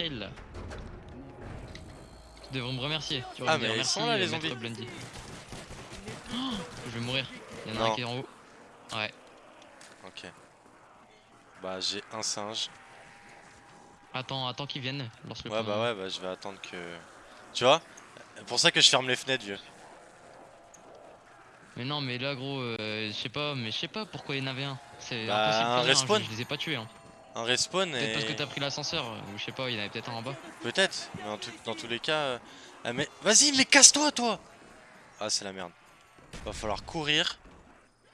Tu devrais me remercier. Tu Ah, mais ils merci, sont là, les euh, maître zombies. Oh, je vais mourir. Il y en a un qui est en haut. Ouais. Ok. Bah j'ai un singe. Attends, attends qu'ils viennent. Lance le Ouais bah ouais bah je vais attendre que... Tu vois Pour ça que je ferme les fenêtres vieux. Mais non, mais là, gros, euh, je sais pas, mais je sais pas pourquoi il y en avait un. C'est Bah, impossible. un hein, respawn. Je, je les ai pas tués. Hein. Un respawn Peut-être et... parce que t'as pris l'ascenseur, ou je sais pas, il y en avait peut-être un en bas. Peut-être, mais en tout- dans tous les cas... euh, Ah mais... Vas-y mais casse-toi toi Ah c'est la merde. Va falloir courir.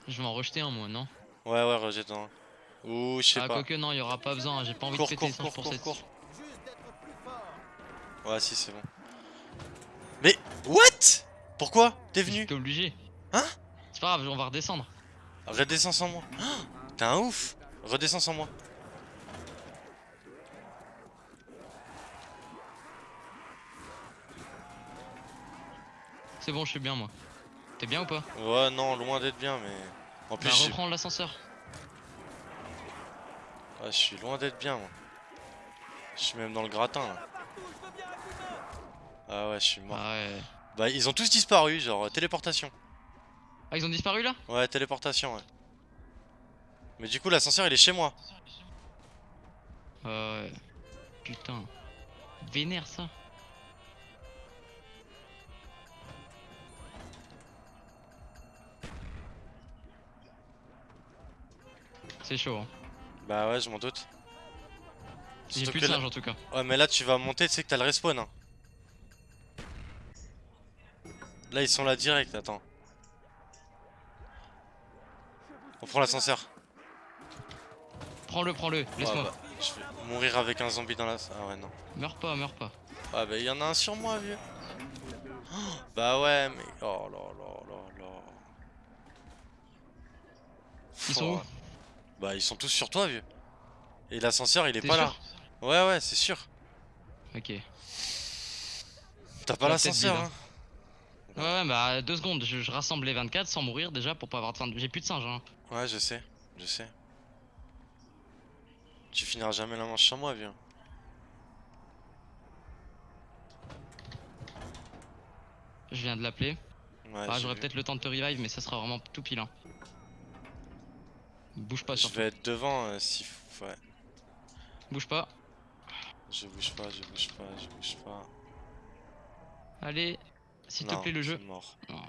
Je vais en rejeter un, moi, non? Ouais ouais rejette-en. Ouh je sais Ah, pas. quoique, non, il y aura pas besoin. J'ai pas envie Cours de péter cours cours pour cours cette. cours. Ouais si c'est bon. Mais... What? Pourquoi? T'es venu? T'es obligé. Hein? C'est pas grave, on va redescendre. Redescends sans moi. Ah, T'es un ouf Redescends sans moi. C'est bon, je suis bien, moi. T'es bien ou pas Ouais non loin d'être bien mais... En plus Bah, reprends l'ascenseur. Ouais, je suis loin d'être bien moi. Je suis même dans le gratin là. Ah ouais, je suis mort. Ah ouais. Bah, ils ont tous disparu, genre euh, téléportation. Ah, ils ont disparu là? Ouais, téléportation, ouais. Mais du coup, l'ascenseur il est chez moi. Ouais. Putain. Vénère ça. C'est chaud, hein. Bah ouais, je m'en doute. J'ai plus de là- singe en tout cas. Ouais, mais là tu vas monter, tu sais que t'as le respawn. Hein. Là, ils sont là direct, attends. On prend l'ascenseur. Prends-le, prends-le, laisse-moi. Ouais, bah, je vais mourir avec un zombie dans la. Ah ouais, non. Meurs pas, meurs pas. Ah bah, il y en a un sur moi, vieux. Oh, bah ouais, mais. Oh là là là là. Ils sont Oh. où Bah, ils sont tous sur toi, vieux. Et l'ascenseur, il est pas là. Ouais, ouais, c'est sûr. Ok. Ouais, T'as pas La l'ascenseur, tête hein. ouais, bah deux secondes, je, je rassemble les 24 sans mourir déjà pour pas avoir de fin de... J'ai plus de singe, hein. Ouais, je sais, je sais. Tu finiras jamais la manche sans moi, vieux. Je viens de l'appeler. Ouais, Ah, j'aurais peut-être le temps de te revive, mais ça sera vraiment tout pile. Hein. Bouge pas Je surtout. vais être devant euh, si. Ouais, Bouge pas. je bouge pas, je bouge pas, je bouge pas. Allez, s'il te plaît le jeu. mort. Non.